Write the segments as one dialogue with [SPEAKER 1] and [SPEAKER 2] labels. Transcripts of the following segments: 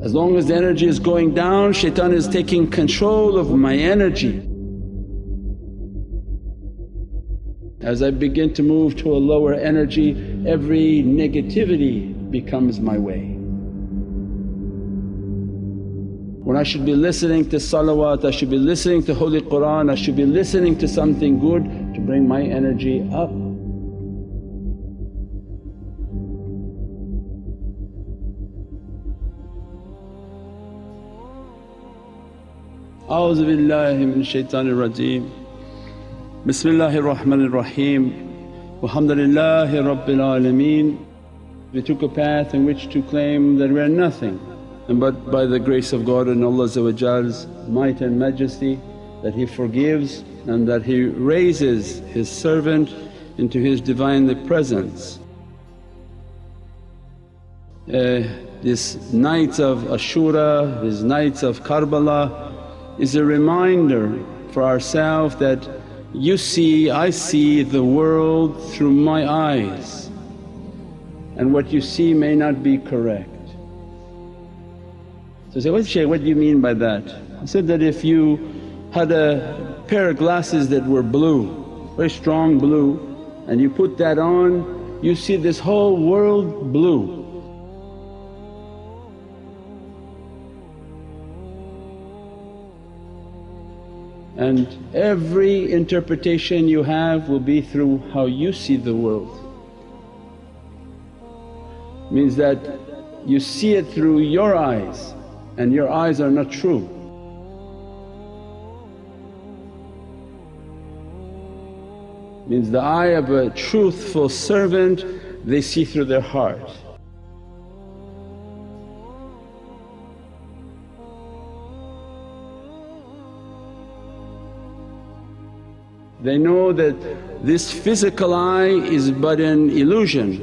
[SPEAKER 1] As long as the energy is going down shaitan is taking control of my energy. As I begin to move to a lower energy every negativity becomes my way. When I should be listening to salawat, I should be listening to Holy Qur'an, I should be listening to something good to bring my energy up. A'udhu billahi min shaitanir rajeem Bismillahir Rahmanir Raheem Walhamdulillahi Rabbil Alameen We took a path in which to claim that we are nothing and but by the grace of God and Allah's might and majesty that He forgives and that He raises His servant into His Divinely Presence. Uh, these nights of Ashura, these nights of Karbala is a reminder for ourselves that you see, I see the world through my eyes and what you see may not be correct. So say, what Shaykh, what do you mean by that? I said that if you had a pair of glasses that were blue, very strong blue and you put that on you see this whole world blue and every interpretation you have will be through how you see the world. Means that you see it through your eyes and your eyes are not true. Means the eye of a truthful servant they see through their heart. They know that this physical eye is but an illusion.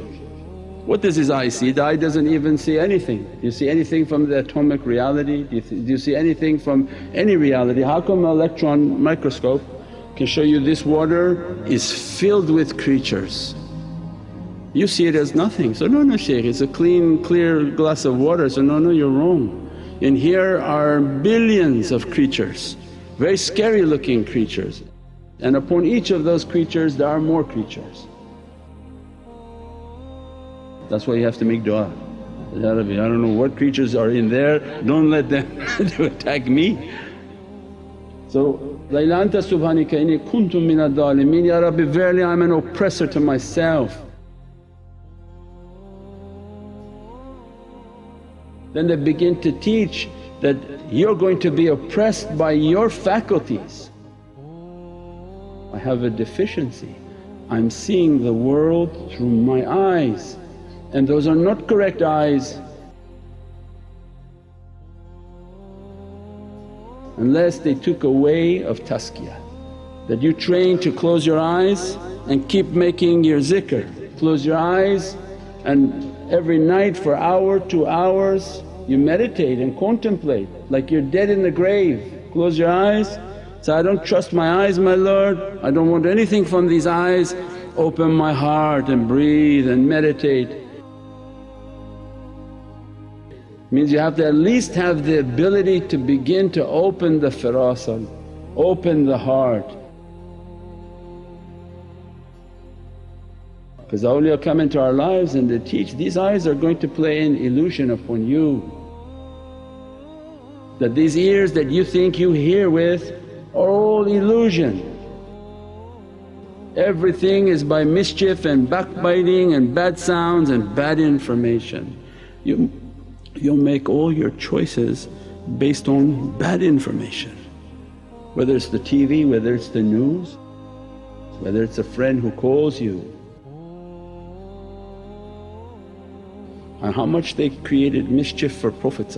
[SPEAKER 1] What does his eye see? The eye doesn't even see anything. Do you see anything from the atomic reality? Do you, do you see anything from any reality? How come an electron microscope can show you this water is filled with creatures? You see it as nothing. So, no, no Shaykh, it's a clean clear glass of water. So, no, no you're wrong. In here are billions of creatures, very scary looking creatures and upon each of those creatures there are more creatures. That's why you have to make du'a, Ya Rabbi I don't know what creatures are in there, don't let them to attack me. So, La ilaha anta subhanaka inni kuntu minad dhalimeen, Ya Rabbi verily I'm an oppressor to myself. Then they begin to teach that you're going to be oppressed by your faculties. Have a deficiency. I'm seeing the world through my eyes and those are not correct eyes. Unless they took away of tazkiyah that you train to close your eyes and keep making your zikr. Close your eyes and every night for hour, two hours you meditate and contemplate like you're dead in the grave. Close your eyes so I don't trust my eyes my Lord, I don't want anything from these eyes, open my heart and breathe and meditate. Means you have to at least have the ability to begin to open the firasa, open the heart. Because awliya come into our lives and they teach, these eyes are going to play an illusion upon you. That these ears that you think you hear with all illusion. Everything is by mischief and backbiting and bad sounds and bad information. You, you'll make all your choices based on bad information, whether it's the TV, whether it's the news, whether it's a friend who calls you. And how much they created mischief for Prophet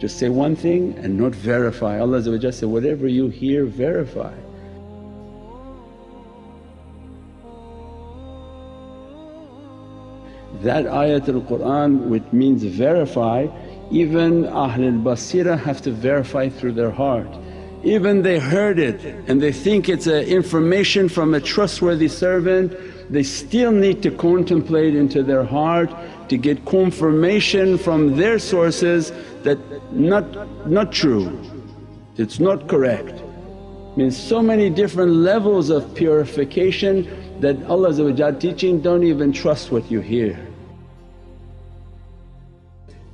[SPEAKER 1] just say one thing and not verify. Allah said, whatever you hear verify. That ayatul Qur'an which means verify, even Ahlul Basira have to verify through their heart. Even they heard it and they think it's a information from a trustworthy servant, they still need to contemplate into their heart to get confirmation from their sources that not, not true, it's not correct. Means so many different levels of purification that Allah teaching, don't even trust what you hear.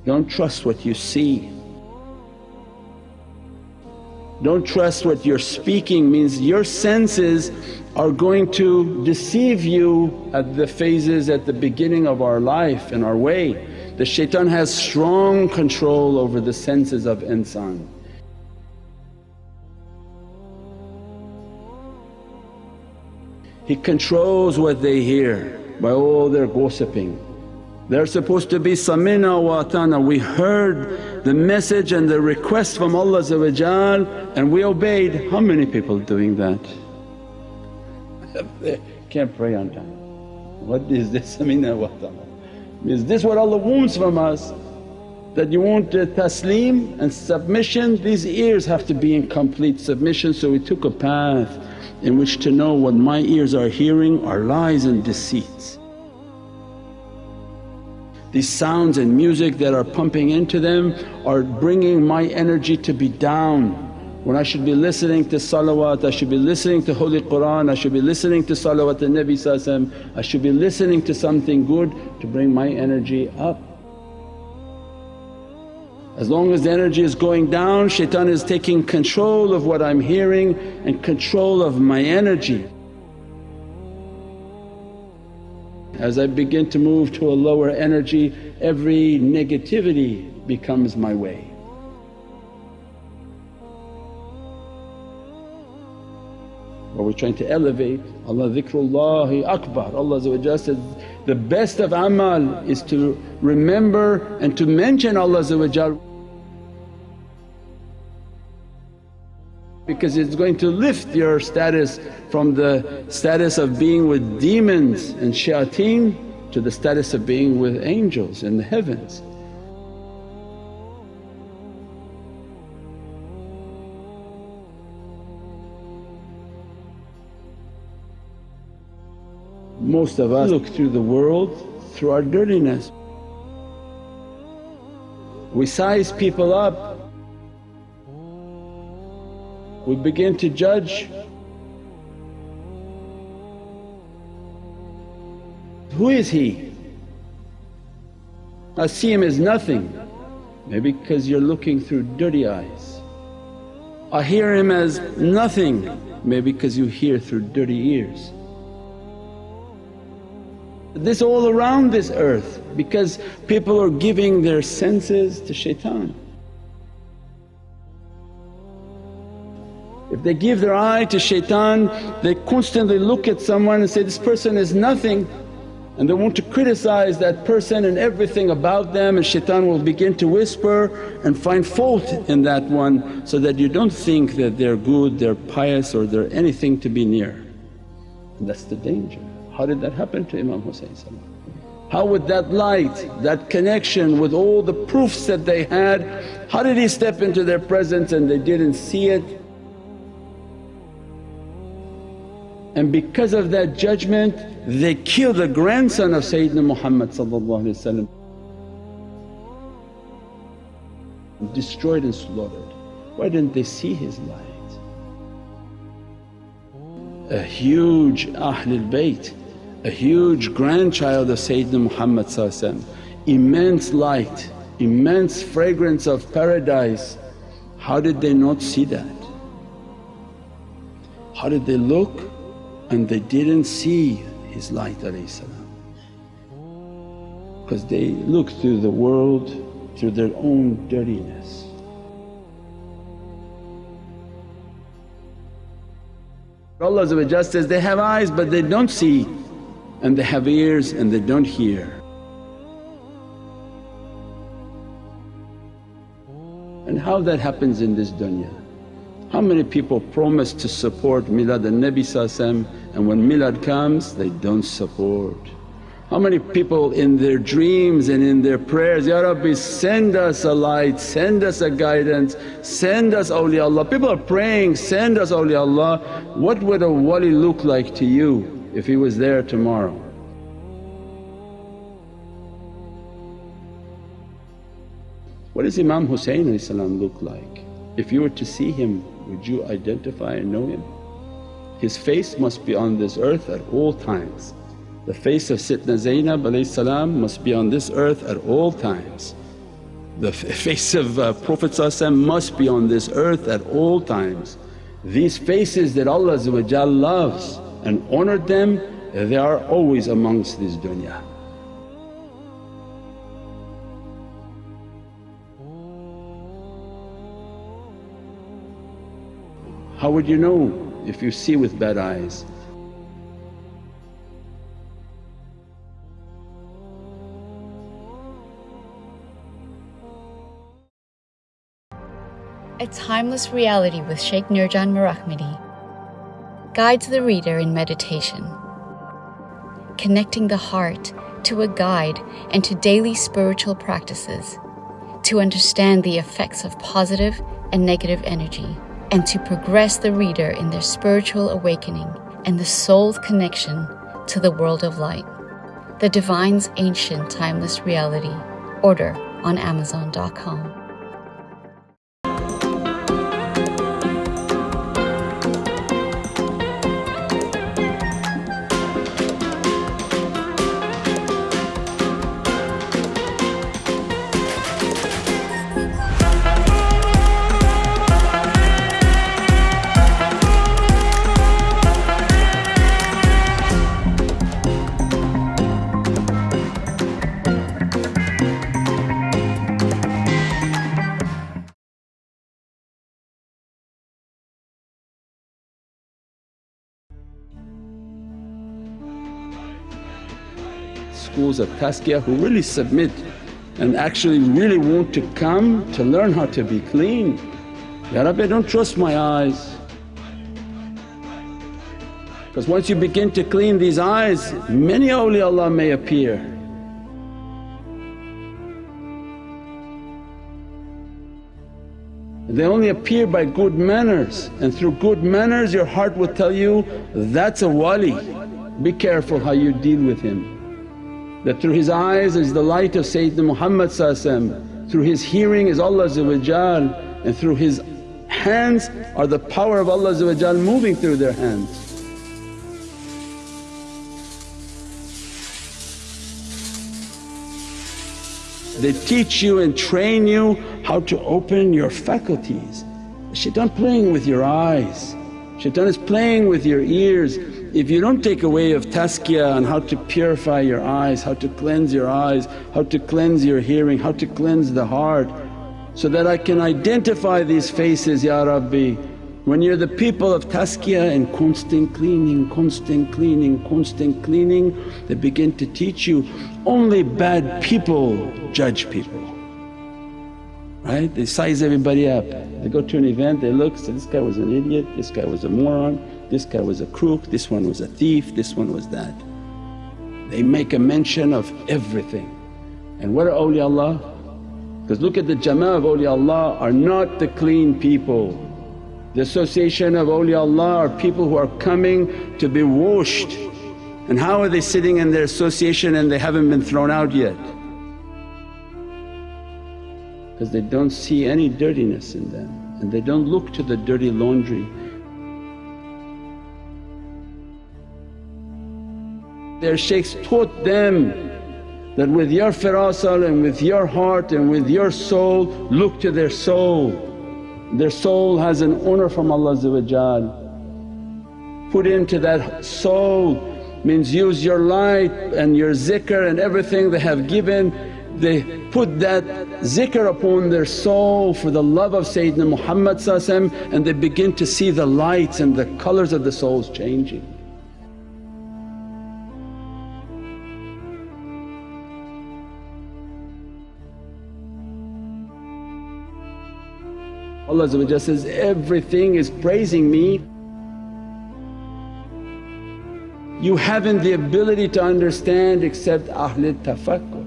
[SPEAKER 1] Don't trust what you see. Don't trust what you're speaking means your senses are going to deceive you at the phases at the beginning of our life and our way. The shaitan has strong control over the senses of insan. He controls what they hear by all their gossiping. They're supposed to be samina wa atana, we heard the message and the request from Allah and we obeyed. How many people doing that? Can't pray on time. What is this samina wa atana? Is this what Allah wants from us? That you want taslim and submission, these ears have to be in complete submission. So we took a path in which to know what my ears are hearing are lies and deceits. These sounds and music that are pumping into them are bringing my energy to be down. When I should be listening to salawat, I should be listening to Holy Qur'an, I should be listening to salawat al Nabi I should be listening to something good to bring my energy up. As long as the energy is going down shaitan is taking control of what I'm hearing and control of my energy. As I begin to move to a lower energy every negativity becomes my way. But we're trying to elevate Allah dhikrullahi akbar. Allah says, the best of amal is to remember and to mention Allah because it's going to lift your status from the status of being with demons and shayateen to the status of being with angels in the heavens. Most of us look through the world through our dirtiness. We size people up we begin to judge. Who is he? I see him as nothing, maybe because you're looking through dirty eyes. I hear him as nothing, maybe because you hear through dirty ears. This all around this earth because people are giving their senses to shaitan. If they give their eye to shaitan, they constantly look at someone and say, this person is nothing and they want to criticize that person and everything about them and shaitan will begin to whisper and find fault in that one so that you don't think that they're good, they're pious or they're anything to be near. And that's the danger. How did that happen to Imam Husayn How would that light, that connection with all the proofs that they had, how did he step into their presence and they didn't see it and because of that judgment they killed the grandson of Sayyidina Muhammad destroyed and slaughtered. Why didn't they see his light? A huge Ahlul Bayt, a huge grandchild of Sayyidina Muhammad immense light, immense fragrance of paradise. How did they not see that? How did they look and they didn't see his light because they look through the world through their own dirtiness. Allah says, they have eyes but they don't see and they have ears and they don't hear. And how that happens in this dunya? How many people promise to support Milad al-Nabi and when Milad comes they don't support? How many people in their dreams and in their prayers, Ya Rabbi send us a light, send us a guidance, send us awliyaullah. People are praying, send us awliyaullah. What would a wali look like to you if he was there tomorrow? What does Imam Husayn look like? If you were to see him would you identify and know him? His face must be on this earth at all times. The face of Sayyidina Zainab must be on this earth at all times. The face of uh, Prophet must be on this earth at all times. These faces that Allah loves and honoured them, they are always amongst this dunya. How would you know if you see with bad eyes?
[SPEAKER 2] A Timeless Reality with Shaykh Nurjan Mirahmadi guides the reader in meditation, connecting the heart to a guide and to daily spiritual practices to understand the effects of positive and negative energy and to progress the reader in their spiritual awakening and the soul's connection to the world of light. The Divine's Ancient Timeless Reality. Order on Amazon.com.
[SPEAKER 1] schools of tazkiyah who really submit and actually really want to come to learn how to be clean. Ya Rabbi don't trust my eyes because once you begin to clean these eyes many awliyaullah may appear. They only appear by good manners and through good manners your heart will tell you, that's a wali, be careful how you deal with him that through his eyes is the light of Sayyidina Muhammad through his hearing is Allah and through his hands are the power of Allah moving through their hands. They teach you and train you how to open your faculties. Shaitan playing with your eyes, shaitan is playing with your ears if you don't take away of tazkiyah on how to purify your eyes, how to cleanse your eyes, how to cleanse your hearing, how to cleanse the heart so that I can identify these faces Ya Rabbi. When you're the people of tazkiyah and constant cleaning, constant cleaning, constant cleaning they begin to teach you only bad people judge people right? They size everybody up. They go to an event, they look, say, this guy was an idiot, this guy was a moron, this guy was a crook, this one was a thief, this one was that. They make a mention of everything. And what are awliyaullah? Because look at the jama'ah of awliyaullah are not the clean people. The association of awliyaullah are people who are coming to be washed. And how are they sitting in their association and they haven't been thrown out yet? Because they don't see any dirtiness in them and they don't look to the dirty laundry. Their shaykhs taught them that with your firasal and with your heart and with your soul look to their soul. Their soul has an honour from Allah Put into that soul means use your light and your zikr and everything they have given they put that zikr upon their soul for the love of Sayyidina Muhammad and they begin to see the lights and the colours of the souls changing. Allah says, everything is praising me. You haven't the ability to understand except Ahlul Tafakkur.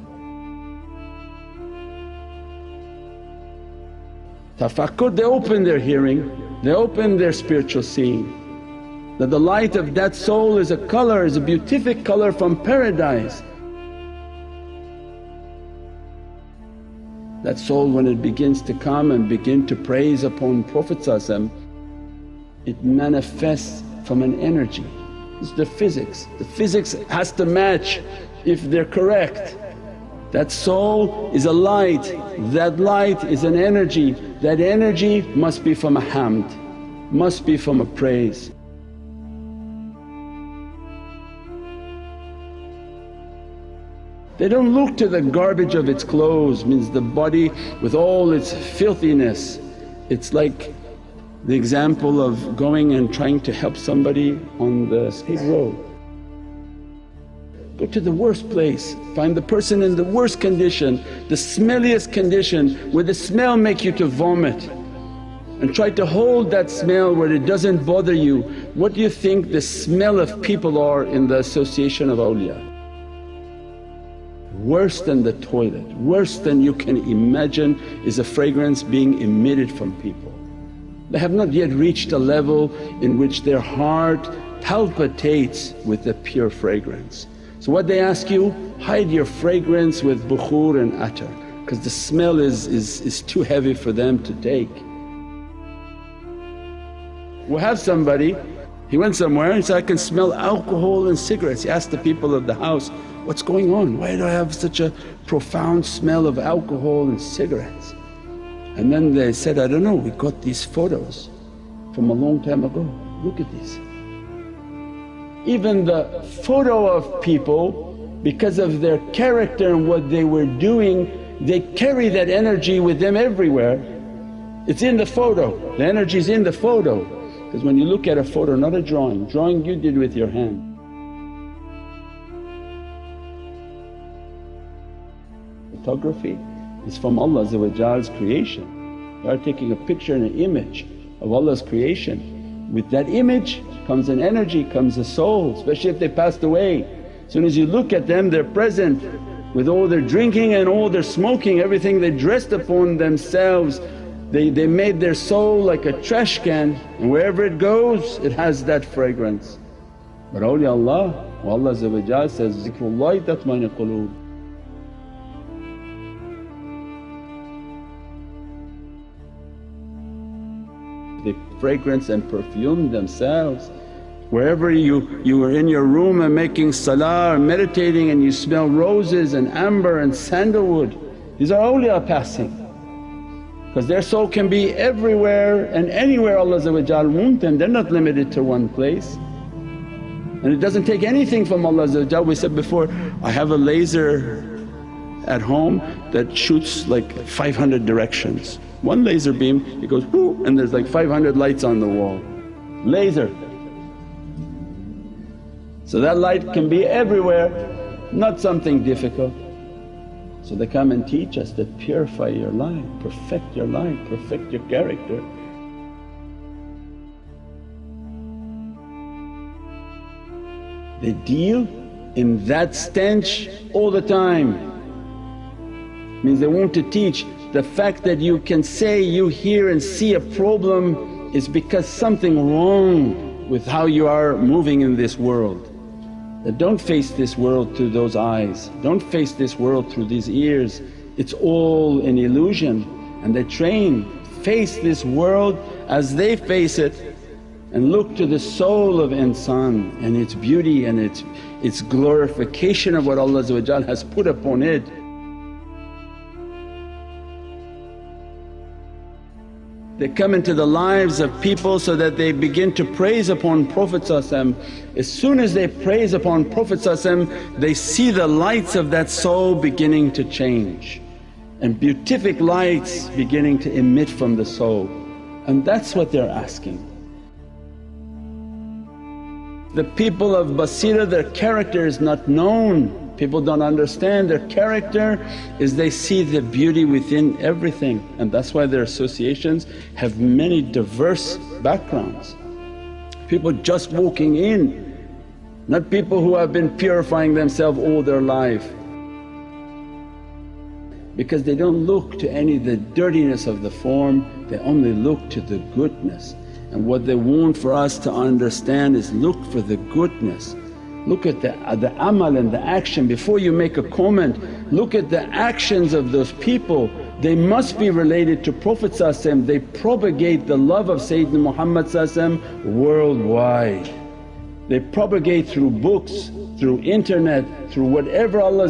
[SPEAKER 1] Tafakkur they open their hearing, they open their spiritual seeing. That the light of that soul is a colour, is a beatific colour from paradise. That soul when it begins to come and begin to praise upon Prophet it manifests from an energy. It's the physics, the physics has to match if they're correct. That soul is a light, that light is an energy, that energy must be from a hamd, must be from a praise. They don't look to the garbage of its clothes, means the body with all its filthiness. It's like the example of going and trying to help somebody on the state road. Go to the worst place, find the person in the worst condition, the smelliest condition where the smell make you to vomit and try to hold that smell where it doesn't bother you. What do you think the smell of people are in the association of awliya? Worse than the toilet, worse than you can imagine is a fragrance being emitted from people. They have not yet reached a level in which their heart palpitates with the pure fragrance. So what they ask you, hide your fragrance with bukhur and attar because the smell is, is, is too heavy for them to take. we have somebody, he went somewhere and said, I can smell alcohol and cigarettes. He asked the people of the house, what's going on? Why do I have such a profound smell of alcohol and cigarettes? And then they said, I don't know, we got these photos from a long time ago, look at these. Even the photo of people because of their character and what they were doing they carry that energy with them everywhere. It's in the photo, the energy is in the photo because when you look at a photo not a drawing, drawing you did with your hand photography is from Allah's creation. You are taking a picture and an image of Allah's creation. With that image comes an energy, comes a soul, especially if they passed away. As soon as you look at them they're present with all their drinking and all their smoking, everything they dressed upon themselves they, they made their soul like a trash can and wherever it goes it has that fragrance. But awliyaullah, Allah says, zikrullahi tatmainu quloob fragrance and perfume themselves. Wherever you, you were in your room and making salah or meditating and you smell roses and amber and sandalwood, these are awliya passing because their soul can be everywhere and anywhere Allah want them, they're not limited to one place. And it doesn't take anything from Allah we said before, I have a laser at home that shoots like 500 directions. One laser beam it goes whoo and there's like 500 lights on the wall, laser. So that light can be everywhere, not something difficult. So they come and teach us that purify your life, perfect your life, perfect your character. They deal in that stench all the time. Means they want to teach the fact that you can say you hear and see a problem is because something wrong with how you are moving in this world. That don't face this world through those eyes, don't face this world through these ears, it's all an illusion. And they train, face this world as they face it and look to the soul of insan and its beauty and its, its glorification of what Allah has put upon it They come into the lives of people so that they begin to praise upon Prophet As soon as they praise upon Prophet they see the lights of that soul beginning to change and beatific lights beginning to emit from the soul. And that's what they're asking. The people of Basira their character is not known People don't understand their character is they see the beauty within everything and that's why their associations have many diverse backgrounds. People just walking in, not people who have been purifying themselves all their life because they don't look to any of the dirtiness of the form, they only look to the goodness. And what they want for us to understand is look for the goodness Look at the, uh, the amal and the action. Before you make a comment, look at the actions of those people. They must be related to Prophet they propagate the love of Sayyidina Muhammad worldwide. They propagate through books, through internet, through whatever Allah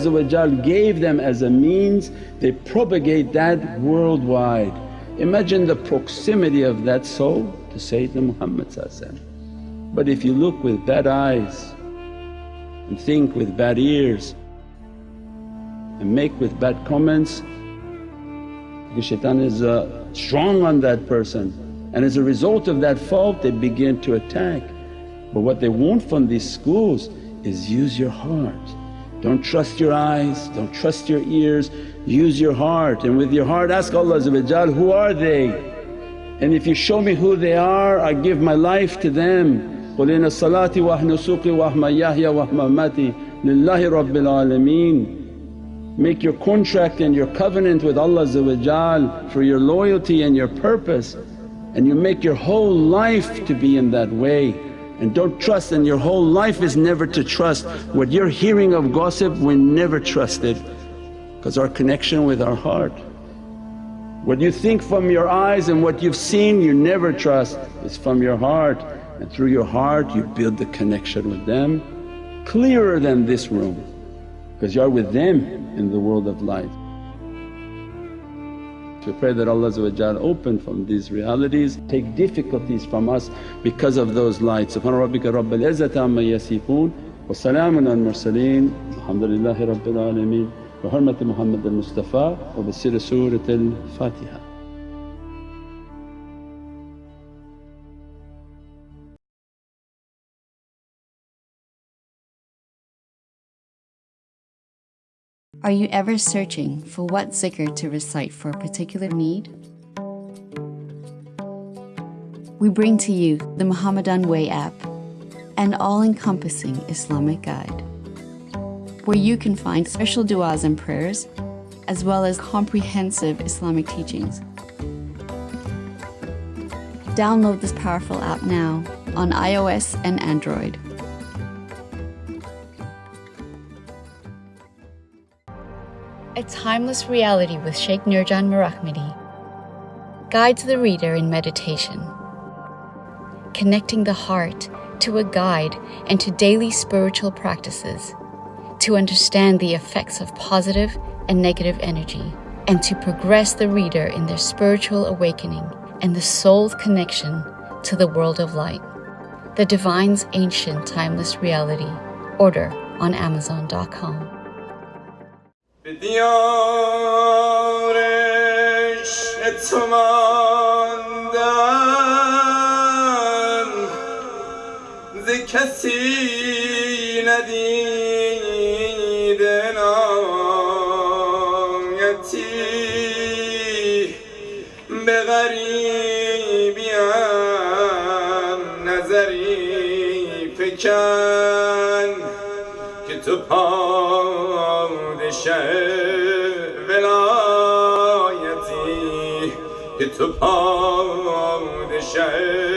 [SPEAKER 1] gave them as a means, they propagate that worldwide. Imagine the proximity of that soul to Sayyidina Muhammad But if you look with bad eyes and think with bad ears and make with bad comments the shaitan is uh, strong on that person and as a result of that fault they begin to attack. But what they want from these schools is use your heart. Don't trust your eyes, don't trust your ears, use your heart and with your heart ask Allah who are they? And if you show me who they are I give my life to them. Qul inna salati wa nusuki wa mahmaya wa mamati lillahi rabbil alameen. Make your contract and your covenant with Allah for your loyalty and your purpose and you make your whole life to be in that way and don't trust and your whole life is never to trust. What you're hearing of gossip we never trust it because our connection with our heart. What you think from your eyes and what you've seen you never trust, it's from your heart and through your heart you build the connection with them clearer than this room because you are with them in the world of light. We pray that Allah open from these realities, take difficulties from us because of those lights. Subhana rabbika rabbil izzati amma yasifoon wa salaamun al mursaleen alhamdulillahi rabbil alameen bi hurmati Muhammad al-Mustafa wa bi sirri Surat
[SPEAKER 2] Are you ever searching for what zikr to recite for a particular need? We bring to you the Muhammadan Way app, an all-encompassing Islamic guide, where you can find special du'as and prayers, as well as comprehensive Islamic teachings. Download this powerful app now on iOS and Android. A Timeless Reality with Sheikh Nurjan Mirahmadi guides the reader in meditation, connecting the heart to a guide and to daily spiritual practices to understand the effects of positive and negative energy and to progress the reader in their spiritual awakening and the soul's connection to the world of light. The Divine's Ancient Timeless Reality. Order on Amazon.com.
[SPEAKER 3] به دیارش تو ماندم ز کسی ندیده Sübhan düşer